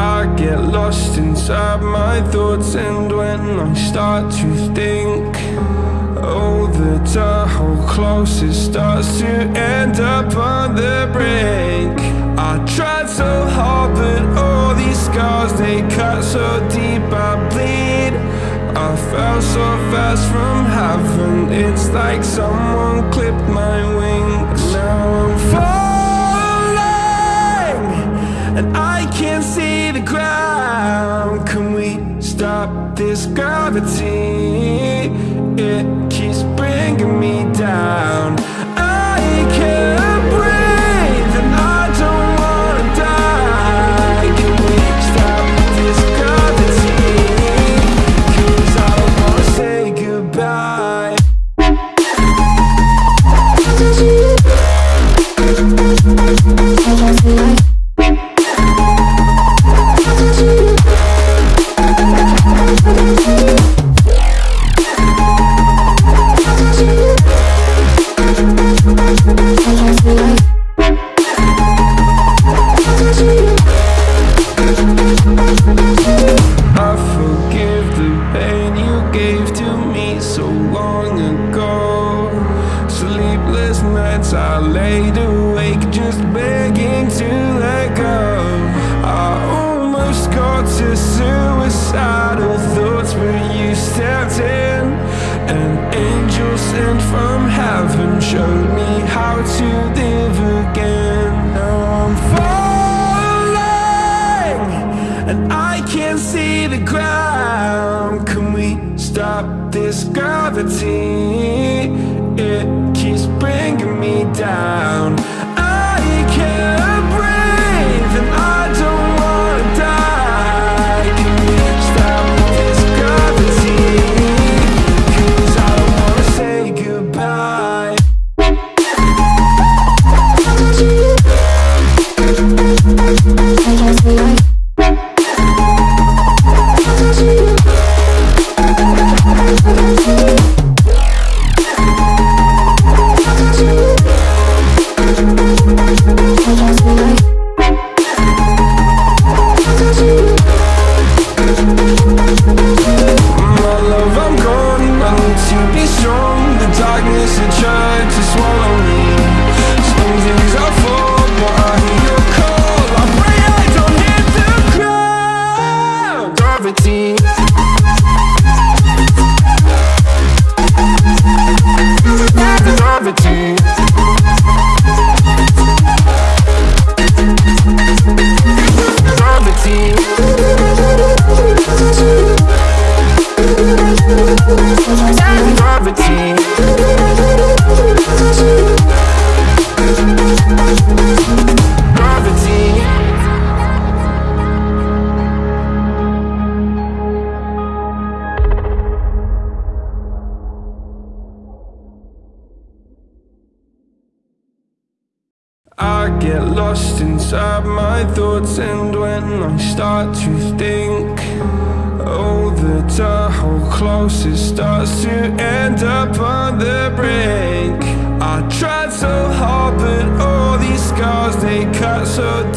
I get lost inside my thoughts and when I start to think Oh, the Tahoe closest starts to end up on the brink. I tried so hard but all these scars they cut so deep I bleed. I fell so fast from heaven It's like someone clipped my wings. Now I'm falling this gravity? It keeps bringing me down I can't nights I laid awake just begging to let go I almost got to suicidal thoughts but you stepped in An angel sent from heaven showed me how to live again Now I'm falling and I can't see the ground. Can we stop this gravity? Gravity. I get lost inside my thoughts and when I start to think Oh, the Tahoe closest starts to end up on the brink. I tried so hard but all these scars they cut so